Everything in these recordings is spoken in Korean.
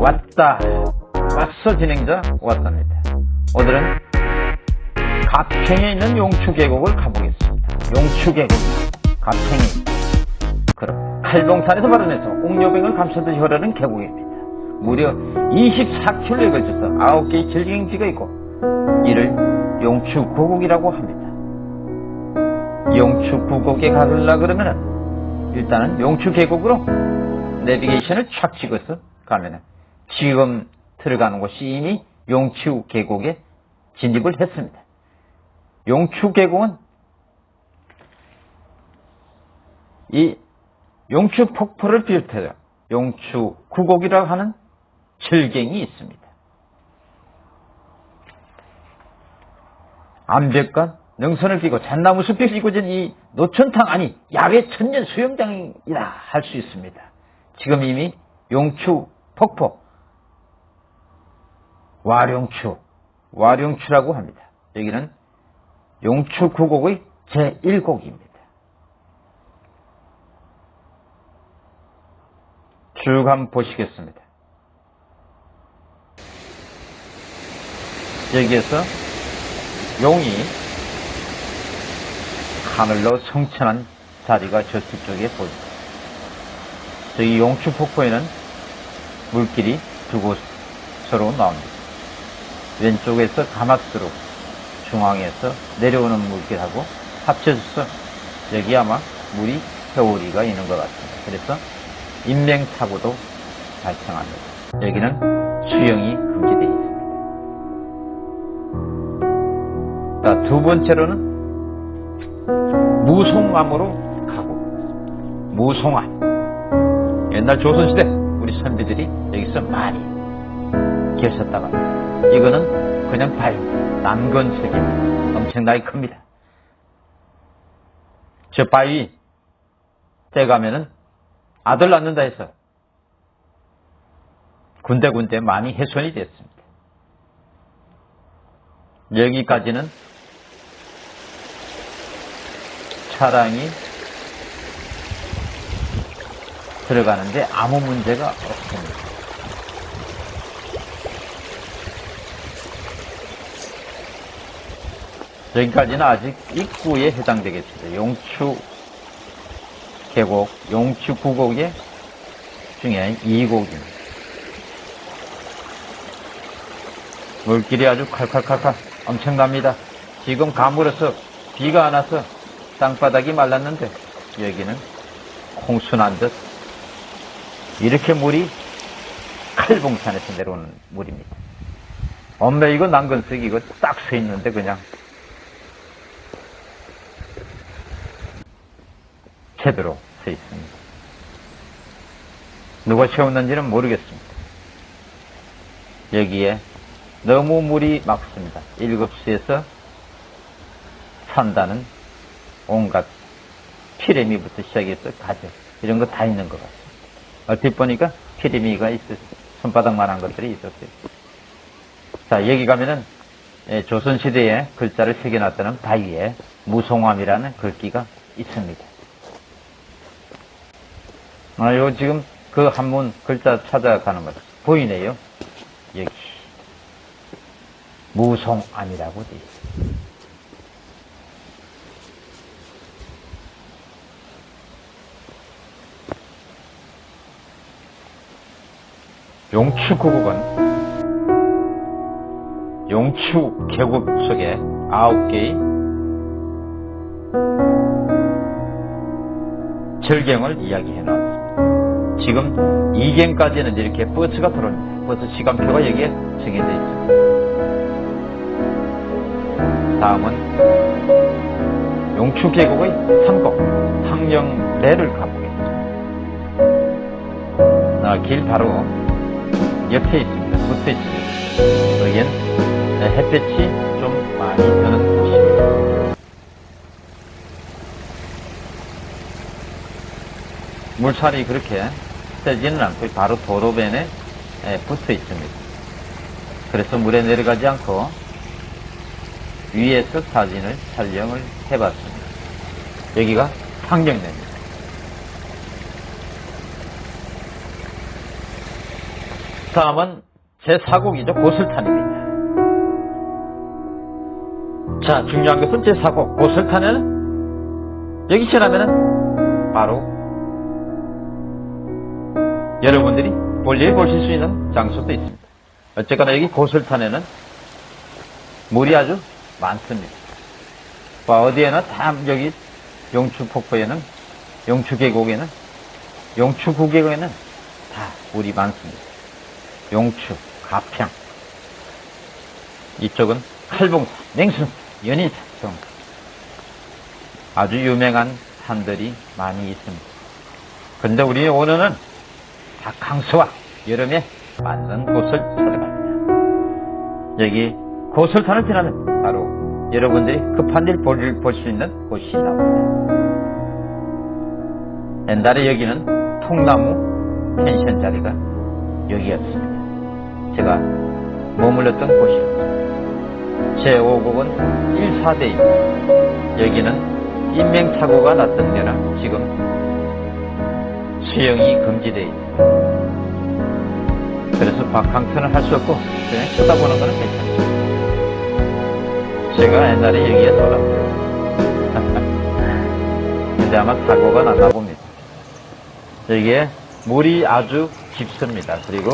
왔다 왔어 진행자. 왔답니다 오늘은 갑행에 있는 용추 계곡을 가보겠습니다. 용추 계곡 갑행이 그럼 칼봉산에서 발원해서 옥녀백을 감싸듯이 흐르는 계곡입니다. 무려 24km에 걸쳐서 9개의 질경지가 있고 이를 용추 구곡이라고 합니다. 용추 구곡에 가려려 그러면 은 일단은 용추 계곡으로 내비게이션을 촥 찍어서 가면은 지금 들어가는 곳이 이미 용추 계곡에 진입을 했습니다. 용추 계곡은 이 용추 폭포를 비롯해서 용추 구곡이라고 하는 절경이 있습니다. 암벽과 능선을 끼고 잣나무 숲이 끼고진 이 노천탕 아니 야외 천년 수영장이라 할 수 있습니다. 지금 이미 용추 폭포 와룡추 와룡추라고 합니다. 여기는 용추 구곡의 제1곡입니다. 쭉 한번 보시겠습니다. 여기에서 용이 하늘로 성천한 자리가 저쪽 쪽에 보입니다. 저기 용추 폭포에는 물길이 두 곳으로 나옵니다. 왼쪽에서 가마스로 중앙에서 내려오는 물길하고 합쳐져서 여기 아마 물이 회오리가 있는 것 같습니다. 그래서 인명사고도 발생합니다. 여기는 수영이 금지되어 있습니다. 자, 두 번째로는 무송암으로 가고 무송암 옛날 조선시대 우리 선비들이 여기서 많이 계셨다가 이거는 그냥 바위 남건석입니다 엄청나게 큽니다. 저 바위 때 가면은 아들 낳는다 해서 군데군데 많이 훼손이 됐습니다. 여기까지는 차량이 들어가는데 아무 문제가 없습니다. 여기까지는 아직 입구에 해당되겠습니다. 용추 계곡, 용추 구곡의 중에 2곡입니다. 물길이 아주 칼칼칼칼 엄청납니다. 지금 가물어서 비가 안 와서 땅바닥이 말랐는데 여기는 홍순한 듯 이렇게 물이 칼봉산에서 내려오는 물입니다. 엄매 이거 난건석 이거 딱 서 있는데 그냥 제대로 서 있습니다. 누가 세웠는지는 모르겠습니다. 여기에 너무 물이 막습니다. 7시에서 산다는 온갖 피레미부터 시작해서 가재 이런 거 다 있는 것 같습니다. 얼핏 보니까 피레미가 있었어요. 손바닥만한 것들이 있었어요. 자 여기 가면은 예, 조선시대에 글자를 새겨놨다는 바위에 무송함이라는 글귀가 있습니다. 아, 요 지금 그 한문 글자 찾아가는 것 보이네요. 여기 무송암이라고 되어 있습니다. 용추 구국은 용추 계곡 속에 아홉 개의 절경을 이야기해 놨습니다. 지금 2경까지는 이렇게 버스가 들어옵니다. 버스 시간표가 여기에 정해져 있습니다. 다음은 용추 계곡의 3곡 상령래를 가보겠습니다. 아, 길 바로 옆에 있습니다. 붙어 있습니다. 여기는 햇볕이 좀 많이 드는 곳입니다. 물살이 그렇게 세지는 않고 바로 도로변에 붙어 있습니다. 그래서 물에 내려가지 않고 위에서 사진을 촬영을 해봤습니다. 여기가 상경내입니다. 다음은 제4곡이죠. 고슬탄입니다. 자, 중요한 것은 제4곡. 고슬탄에는 여기 지나면은 바로 여러분들이 볼일 보실 수 있는 장소도 있습니다. 어쨌거나 여기 고슬탄에는 물이 아주 많습니다. 뭐 어디에나 다 여기 용추폭포에는 용추계곡에는 용추구계곡에는 다 물이 많습니다. 용추, 가평 이쪽은 칼봉산, 냉순, 연인산 등 아주 유명한 산들이 많이 있습니다. 근데 우리 오늘은 바캉스와 여름에 맞는 곳을 찾아갑니다. 여기 고설탄을 지나면 바로 여러분들이 급한 일볼 수 있는 곳이 나옵니다. 옛날에 여기는 통나무 펜션 자리가 여기였습니다. 제가 머물렀던 곳이었습니다. 제5곡은 1사대입니다. 여기는 인명사고가 났던 데라 지금 수영이 금지되어 있습니다. 그래서 바캉스는 할 수 없고 그냥 쳐다보는 거는 괜찮죠. 제가 옛날에 여기에 살았어요. 근데 아마 사고가 났나 봅니다. 여기에 물이 아주 깊습니다. 그리고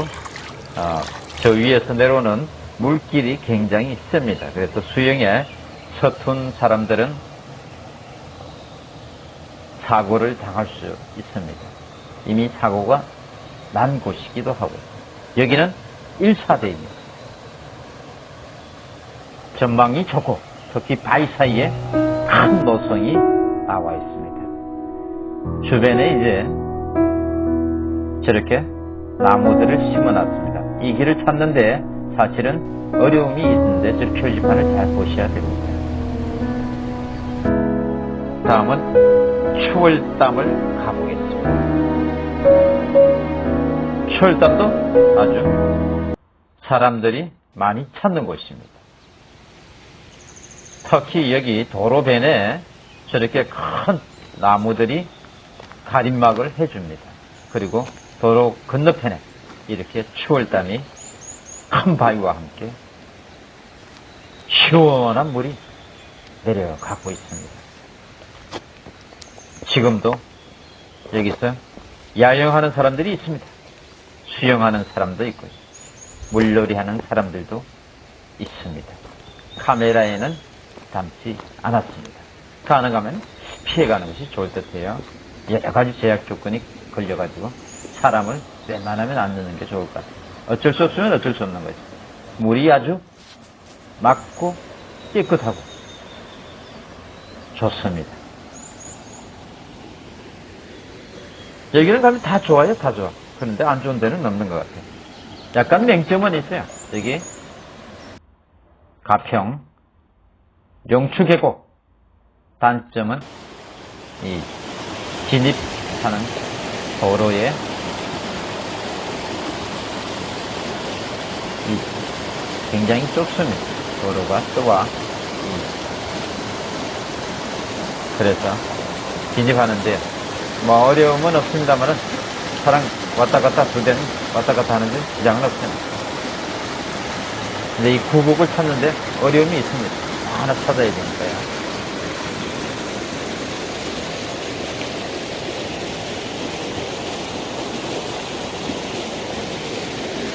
어, 저 위에서 내려오는 물길이 굉장히 셉니다. 그래서 수영에 서툰 사람들은 사고를 당할 수 있습니다. 이미 사고가 난 곳이기도 하고 여기는 1사대입니다. 전망이 좋고 특히 바위 사이에 큰 노성이 나와 있습니다. 주변에 이제 저렇게 나무들을 심어놨습니다. 이 길을 찾는데 사실은 어려움이 있는데 저 표지판을 잘 보셔야 됩니다. 다음은 추월담을 가보겠습니다. 추월담도 아주 사람들이 많이 찾는 곳입니다. 특히 여기 도로변에 저렇게 큰 나무들이 가림막을 해줍니다. 그리고 도로 건너편에 이렇게 추월담이 큰 바위와 함께 시원한 물이 내려가고 있습니다. 지금도 여기서 야영하는 사람들이 있습니다. 수영하는 사람도 있고 물놀이 하는 사람들도 있습니다. 카메라에는 담지 않았습니다. 가능하면 피해가는 것이 좋을 듯해요. 여러 가지 제약 조건이 걸려가지고 사람을 웬만하면 안 넣는 게 좋을 것 같아요. 어쩔 수 없으면 어쩔 수 없는 거죠. 물이 아주 맑고 깨끗하고 좋습니다. 여기는 가면 다 좋아요, 다 좋아. 그런데 안 좋은 데는 없는 것 같아요. 약간 맹점은 있어요. 여기 가평, 용추계곡 단점은 이 진입하는 도로에 이 굉장히 좁습니다. 도로가 좁아. 그래서 진입하는데 뭐 어려움은 없습니다만은 차량 왔다 갔다 두 대는 왔다 갔다 하는데 지장은 없습니다. 근데 이 구곡을 찾는데 어려움이 있습니다. 하나 찾아야 되니까요.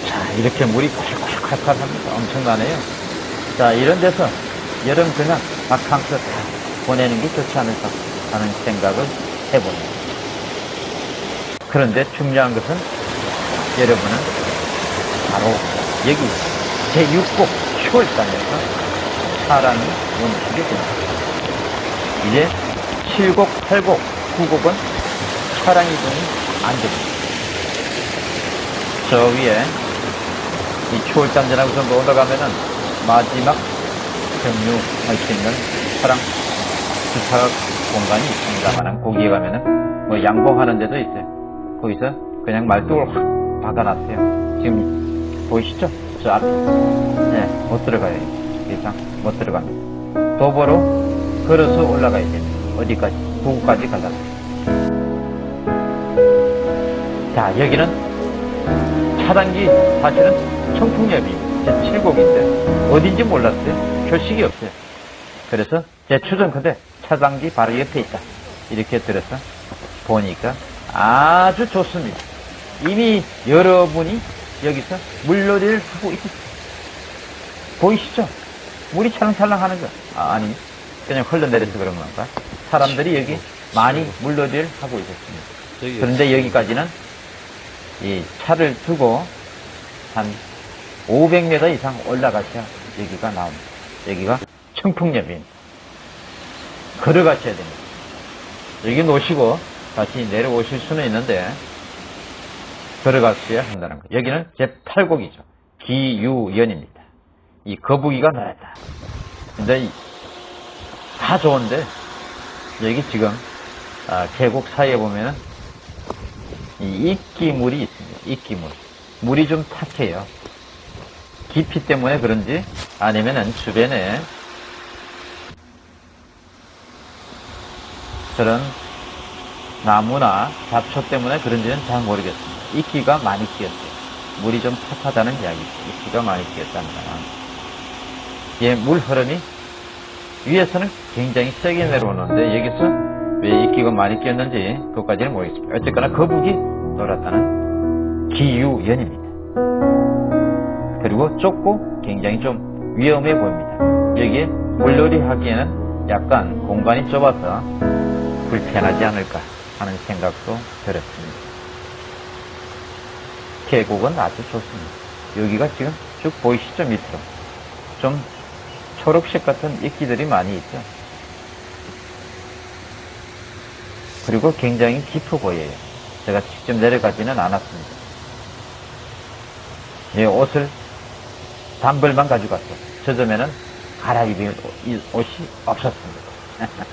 자, 이렇게 물이 콸콸콸콸 합니다. 엄청나네요. 자, 이런 데서 여름 그냥 바캉스 다 보내는 게 좋지 않을까 하는 생각을 해봅니다. 그런데 중요한 것은 여러분은 바로 여기 제6곡 10월달에서 사람이 멈추게 됩니다. 이제 7곡, 8곡, 9곡은 차량 이동이 안 됩니다. 저 위에 이 초월단 지나고 좀 올라가면은 마지막 경유할 수 있는 차량 주차 공간이 있습니다만 거기에 가면은 뭐 양봉하는 데도 있어요. 거기서 그냥 말뚝을 확 박아놨어요. 지금 보이시죠? 저 앞에. 네, 못 들어가요. 이상 못 들어갑니다. 도보로 걸어서 올라가야 돼요. 어디까지? 부구까지 가려면. 자, 여기는 차단기 사실은 청풍엽이 제 7곡인데 어딘지 몰랐어요. 표식이 없어요. 그래서 제 추정컨대 차단기 바로 옆에 있다. 이렇게 들어서 보니까 아주 좋습니다. 이미 여러분이 여기서 물놀이를 하고 있습니다. 보이시죠? 물이 찰랑찰랑 하는 거. 아, 아니, 그냥 흘러내려서 그런 건가? 사람들이 여기 많이 물놀이를 하고 있었습니다. 그런데 여기까지는 이 차를 두고 한 500m 이상 올라가셔야 여기가 나옵니다. 여기가 청풍역입니다. 걸어가셔야 됩니다. 여기 놓으시고 다시 내려오실 수는 있는데 걸어가셔야 한다는 거. 여기는 제 8곡이죠. 기유연입니다. 이 거북이가 나왔다. 근데 이- 다 좋은데 여기 지금 아, 계곡 사이에 보면은 이 이끼물이 있습니다. 이끼물. 물이 좀 탁해요. 깊이 때문에 그런지 아니면은 주변에 저런 나무나 잡초 때문에 그런지는 잘 모르겠습니다. 이끼가 많이 끼었어요. 물이 좀 탁하다는 이야기죠. 이끼가 많이 끼었답니다. 예, 물 흐름이 위에서는 굉장히 세게 내려오는데 여기서 왜 이끼가 많이 끼었는지 그것까지는 모르겠습니다. 어쨌거나 거북이 돌았다는 기유연입니다. 그리고 좁고 굉장히 좀 위험해 보입니다. 여기에 물놀이 하기에는 약간 공간이 좁아서 불편하지 않을까 하는 생각도 들었습니다. 계곡은 아주 좋습니다. 여기가 지금 쭉 보이시죠 밑으로 좀 초록색 같은 이끼들이 많이 있죠. 그리고 굉장히 깊어 보여요. 제가 직접 내려가지는 않았습니다. 예, 옷을 단벌만 가져갔어요. 저 점에는 갈아입을 옷- 옷이 없었습니다.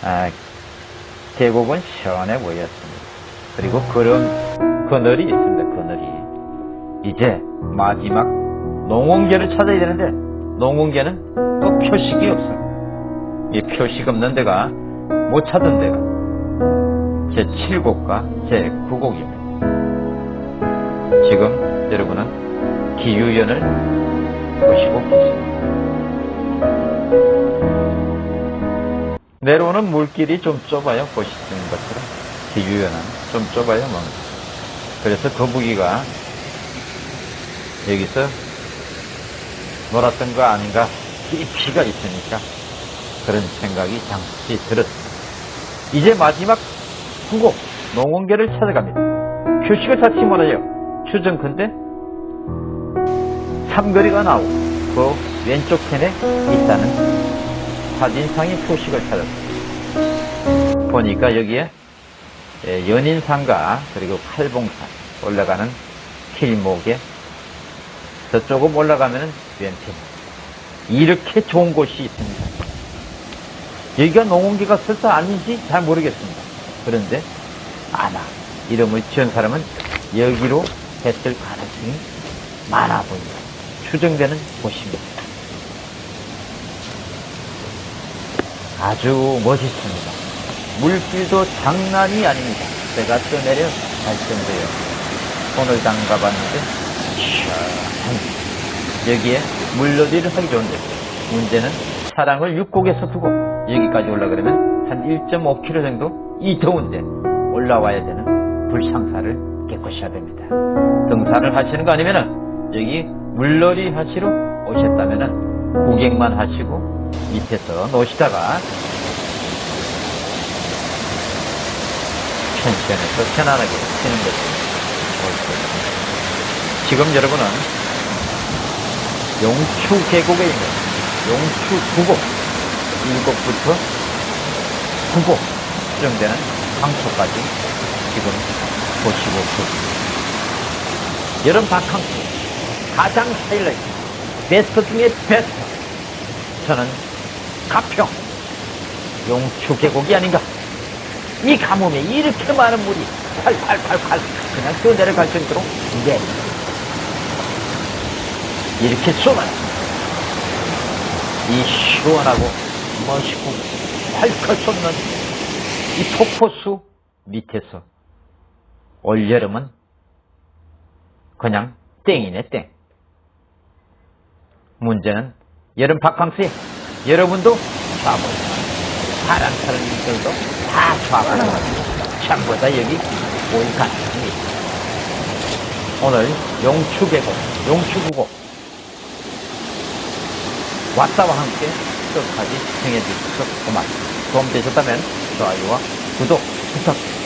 아, 계곡은 시원해 보였습니다. 그리고 그런 그늘이 있습니다. 그늘이. 이제 마지막 농원계를 찾아야 되는데 농원계는 또 표식이 없어요. 이 표식 없는 데가 못 찾은 데가 제 7곡과 제 9곡입니다. 지금 여러분은 기유연을 보시고 계십니다. 내려오는 물길이 좀 좁아요. 보시는 것처럼 기유연은 좀 좁아요. 뭐. 그래서 거북이가 여기서 놀았던 거 아닌가 깊이가 있으니까 그런 생각이 잠시 들었습니다. 이제 마지막 후곡 농원계를 찾아갑니다. 표식을 찾지 말아요. 추정컨대 삼거리가 나오고 그 왼쪽 편에 있다는 사진상의 표식을 찾았습니다. 보니까 여기에 예, 연인산과 그리고 팔봉산 올라가는 길목에 저 조금 올라가면은 왼편 이렇게 좋은 곳이 있습니다. 여기가 농원기가 설사 아닌지 잘 모르겠습니다. 그런데 아마 이름을 지은 사람은 여기로 했을 가능성이 많아 보입니다. 추정되는 곳입니다. 아주 멋있습니다. 물길도 장난이 아닙니다. 제가 떠내려 갈 정도예요. 손을 담가봤는데 시원합니다. 여기에 물놀이를 하기 좋은데 문제는 차량을 육곡에서 두고 여기까지 올라가려면 한 1.5km 정도 이 더운데 올라와야 되는 불상사를 겪으셔야 됩니다. 등산을 하시는 거 아니면은 여기 물놀이 하시러 오셨다면은 구경만 하시고 밑에서 노시다가 펜션에서 편안하게 쉬는 것이 좋습니다. 지금 여러분은 용추 계곡에 있는 용추 구곡 7곡부터 9곡 수정되는 황소까지 지금 보시고 계십니다. 여름 바캉스 가장 하이라이트 베스트 중에 베스트 저는 가평 용추 계곡이 아닌가 이 가뭄에 이렇게 많은 물이 팔팔팔팔 그냥 뛰어내려갈 정도로 내 이렇게 쏟아집니다. 이 시원하고 멋있고 활컬 솟는 이 폭포수 밑에서 올여름은 그냥 땡이네, 땡. 문제는 여름 바캉스에 여러분도 쏴버려. 파란 사람들도 다 쏴버려. 전부 다 여기 올 가능성이 있다. 오늘 용축계곡, 용축우곡 왔다와 함께 끝까지 시청해 주셔서 고맙습니다. 도움 되셨다면 좋아요와 구독 부탁드립니다.